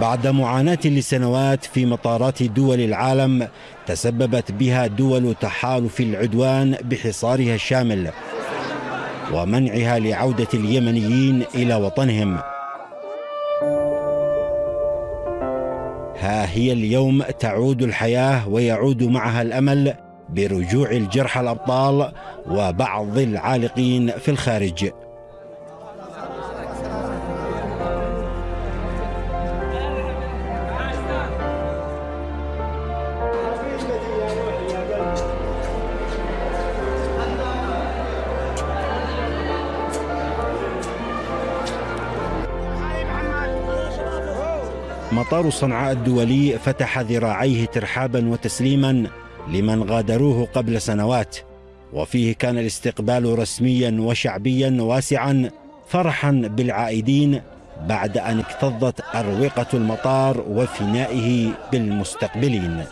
بعد معاناة لسنوات في مطارات دول العالم تسببت بها دول تحالف العدوان بحصارها الشامل ومنعها لعودة اليمنيين إلى وطنهم. ها هي اليوم تعود الحياة ويعود معها الأمل برجوع الجرحى الأبطال وبعض العالقين في الخارج. مطار صنعاء الدولي فتح ذراعيه ترحابا وتسليما لمن غادروه قبل سنوات. وفيه كان الاستقبال رسميا وشعبيا واسعا فرحا بالعائدين بعد أن اكتظت أروقة المطار وفنائه بالمستقبلين.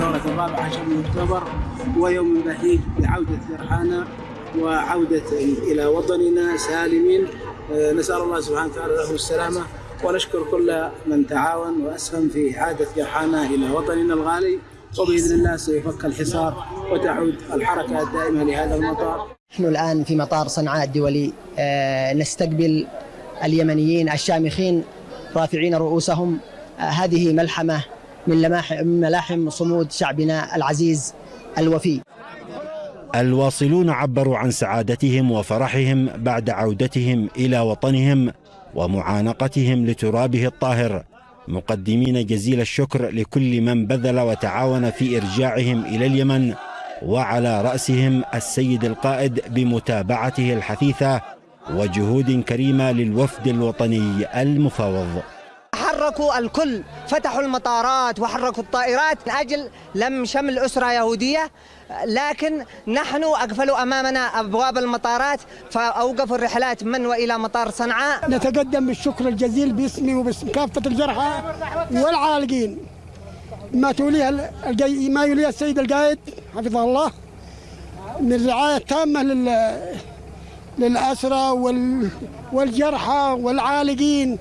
الرابع عشر من أكتوبر ويوم بهيج بعودة فرحانا وعودة إلى وطننا سالمين. نسأل الله سبحانه وتعالى له السلامة ونشكر كل من تعاون وأسهم في إعادة جرحانا إلى وطننا الغالي. وبإذن الله سيفك الحصار وتعود الحركة الدائمة لهذا المطار. نحن الآن في مطار صنعاء الدولي. نستقبل اليمنيين الشامخين رافعين رؤوسهم. هذه ملحمة من ملاحم صمود شعبنا العزيز الوفي. الواصلون عبروا عن سعادتهم وفرحهم بعد عودتهم إلى وطنهم ومعانقتهم لترابه الطاهر مقدمين جزيل الشكر لكل من بذل وتعاون في إرجاعهم إلى اليمن وعلى رأسهم السيد القائد بمتابعته الحثيثة وجهود كريمة للوفد الوطني المفاوض حركوا الكل فتحوا المطارات وحركوا الطائرات من أجل لم شمل أسرة يهودية. لكن نحن أقفلوا أمامنا أبواب المطارات فأوقفوا الرحلات من وإلى مطار صنعاء. نتقدم بالشكر الجزيل باسمي وباسم كافة الجرحى والعالقين. ما توليها ما يوليها السيد القائد حفظه الله من الرعاية التامة لل للأسرى والجرحى والعالقين.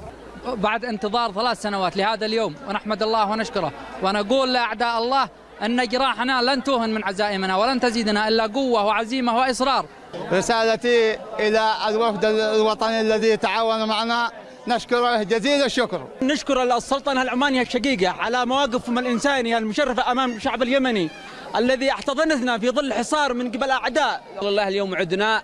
بعد انتظار ثلاث سنوات لهذا اليوم ونحمد الله ونشكره ونقول لأعداء الله أن جراحنا لن توهن من عزائمنا ولن تزيدنا إلا قوة وعزيمة وإصرار. رسالتي إلى الوفد الوطني الذي تعاون معنا نشكره جزيل الشكر. نشكر السلطنة العمانية الشقيقة على مواقفهم الإنسانية المشرفة أمام الشعب اليمني الذي أحتضنتنا في ظل حصار من قبل أعداء. والله اليوم عدنا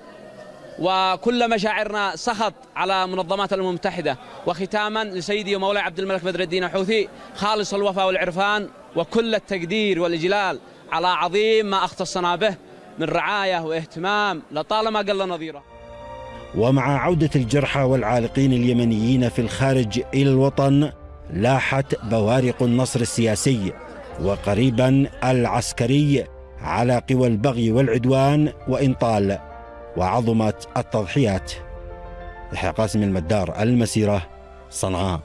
وكل مشاعرنا سخط على منظمات الامم المتحدة وختاما لسيدي ومولاي عبد الملك بدر الدين الحوثي خالص الوفاء والعرفان وكل التقدير والإجلال على عظيم ما اختصنا به من رعاية واهتمام لطالما قل نظيره. ومع عودة الجرحى والعالقين اليمنيين في الخارج إلى الوطن لاحت بوارق النصر السياسي وقريبا العسكري على قوى البغي والعدوان وان طال. وعظمت التضحيات. يحيى قاسم المدار المسيرة صنعاء.